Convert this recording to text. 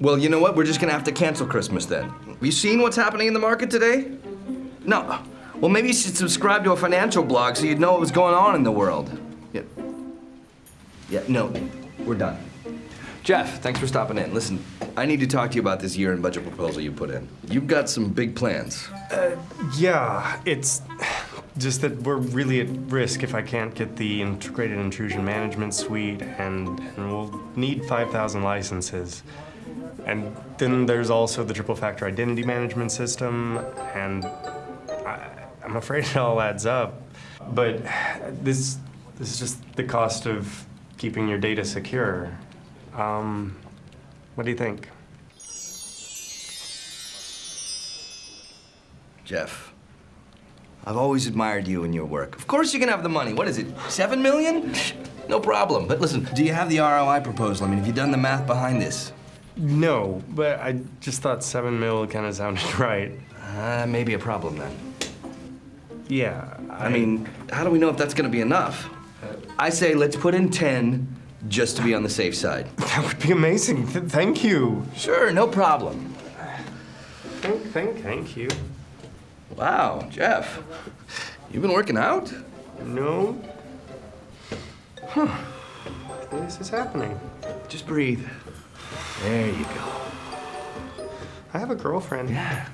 Well, you know what? We're just gonna have to cancel Christmas then. You seen what's happening in the market today? No. Well, maybe you should subscribe to a financial blog so you'd know what was going on in the world. Yeah. Yeah, no, we're done. Jeff, thanks for stopping in. Listen, I need to talk to you about this year-end budget proposal you put in. You've got some big plans. Uh, yeah, it's just that we're really at risk if I can't get the integrated intrusion management suite, and, and we'll need 5,000 licenses. And then there's also the triple factor identity management system, and I, I'm afraid it all adds up. But this, this is just the cost of keeping your data secure. Um, what do you think? Jeff, I've always admired you and your work. Of course you can have the money. What is it, seven million? No problem. But listen, do you have the ROI proposal? I mean, have you done the math behind this? No, but I just thought seven mil kind of sounded right. Uh, maybe a problem then. Yeah, I mean, how do we know if that's gonna be enough? I say let's put in 10 just to be on the safe side. that would be amazing. Th- thank you. Sure, no problem. Thank, thank, thank you. Wow, Jeff, you've been working out? No. Huh. This is happening. Just breathe. There you go. I have a girlfriend. Yeah.